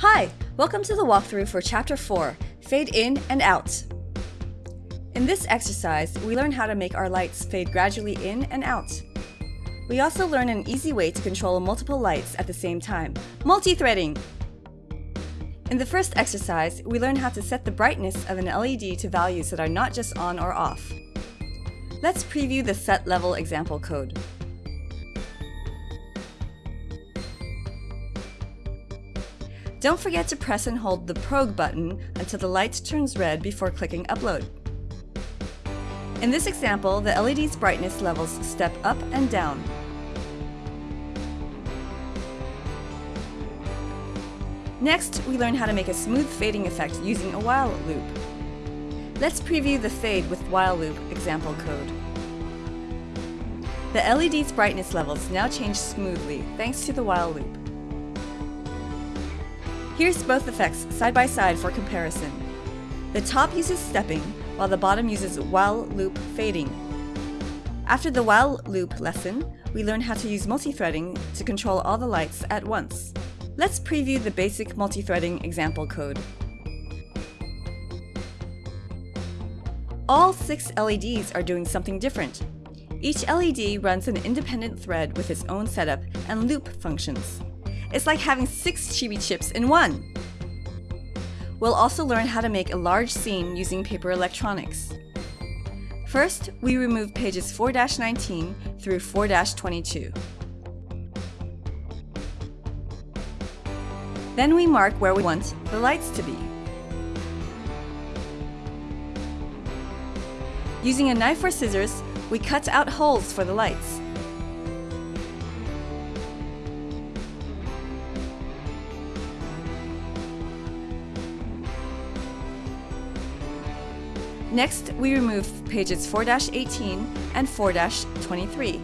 Hi, welcome to the walkthrough for Chapter 4, Fade In and Out. In this exercise, we learn how to make our lights fade gradually in and out. We also learn an easy way to control multiple lights at the same time, multi-threading. In the first exercise, we learn how to set the brightness of an LED to values that are not just on or off. Let's preview the set level example code. Don't forget to press and hold the Prog button until the light turns red before clicking Upload. In this example, the LED's brightness levels step up and down. Next, we learn how to make a smooth fading effect using a while loop. Let's preview the fade with while loop example code. The LED's brightness levels now change smoothly thanks to the while loop. Here's both effects side by side for comparison. The top uses stepping, while the bottom uses while loop fading. After the while loop lesson, we learn how to use multi-threading to control all the lights at once. Let's preview the basic multi-threading example code. All six LEDs are doing something different. Each LED runs an independent thread with its own setup and loop functions. It's like having six chibi chips in one. We'll also learn how to make a large scene using paper electronics. First, we remove pages 4-19 through 4-22. Then we mark where we want the lights to be. Using a knife or scissors, we cut out holes for the lights. Next, we remove pages 4-18 and 4-23.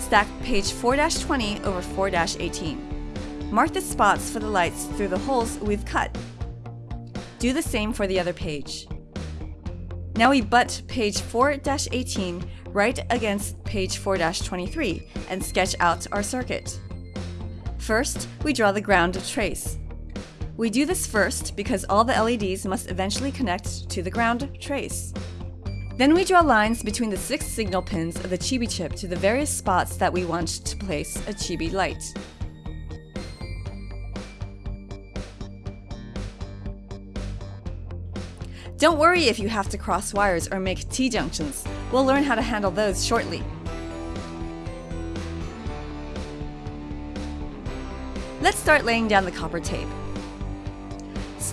Stack page 4-20 over 4-18. Mark the spots for the lights through the holes we've cut. Do the same for the other page. Now we butt page 4-18 right against page 4-23 and sketch out our circuit. First, we draw the ground trace. We do this first because all the LEDs must eventually connect to the ground trace. Then we draw lines between the six signal pins of the Chibi chip to the various spots that we want to place a Chibi light. Don't worry if you have to cross wires or make T-junctions. We'll learn how to handle those shortly. Let's start laying down the copper tape.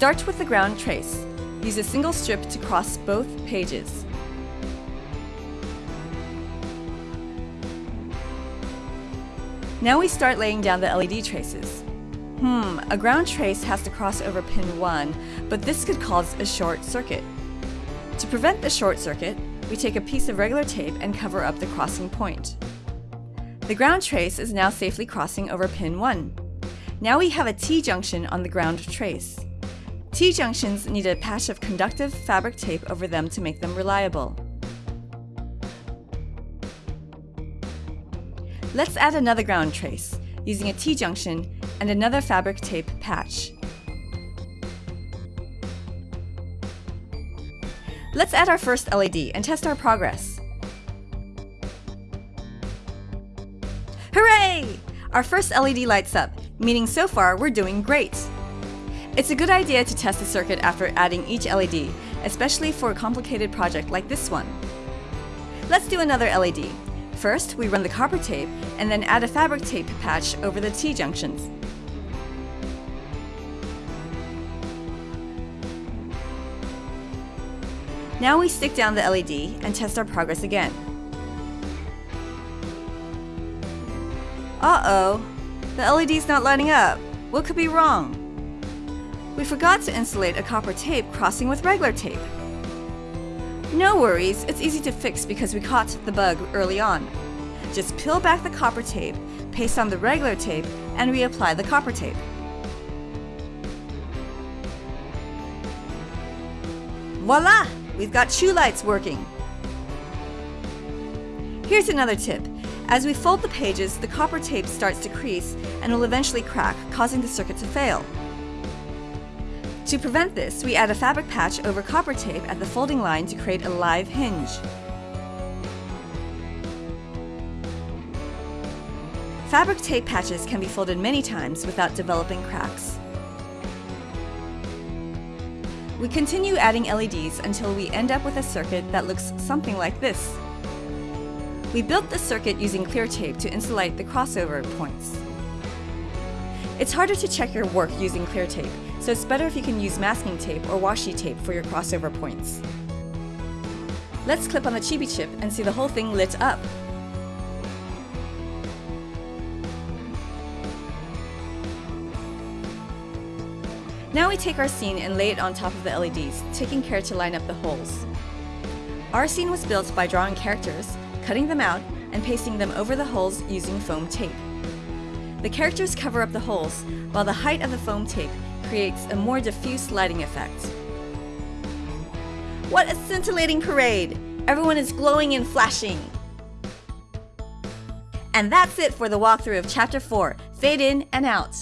Start with the ground trace. Use a single strip to cross both pages. Now we start laying down the LED traces. Hmm, a ground trace has to cross over pin 1, but this could cause a short circuit. To prevent the short circuit, we take a piece of regular tape and cover up the crossing point. The ground trace is now safely crossing over pin 1. Now we have a T-junction on the ground trace. T-junctions need a patch of conductive fabric tape over them to make them reliable. Let's add another ground trace, using a T-junction and another fabric tape patch. Let's add our first LED and test our progress. Hooray! Our first LED lights up, meaning so far we're doing great. It's a good idea to test the circuit after adding each LED, especially for a complicated project like this one. Let's do another LED. First, we run the copper tape and then add a fabric tape patch over the T-junctions. Now we stick down the LED and test our progress again. Uh-oh, the LED's not lighting up. What could be wrong? We forgot to insulate a copper tape crossing with regular tape. No worries, it's easy to fix because we caught the bug early on. Just peel back the copper tape, paste on the regular tape, and reapply the copper tape. Voila! We've got shoe lights working. Here's another tip. As we fold the pages, the copper tape starts to crease and will eventually crack, causing the circuit to fail. To prevent this, we add a fabric patch over copper tape at the folding line to create a live hinge. Fabric tape patches can be folded many times without developing cracks. We continue adding LEDs until we end up with a circuit that looks something like this. We built the circuit using clear tape to insulate the crossover points. It's harder to check your work using clear tape, so it's better if you can use masking tape or washi tape for your crossover points. Let's clip on the Chibi chip and see the whole thing lit up. Now we take our scene and lay it on top of the LEDs, taking care to line up the holes. Our scene was built by drawing characters, cutting them out, and pasting them over the holes using foam tape. The characters cover up the holes, while the height of the foam tape creates a more diffuse lighting effect. What a scintillating parade! Everyone is glowing and flashing! And that's it for the walkthrough of Chapter 4, Fade In and Out.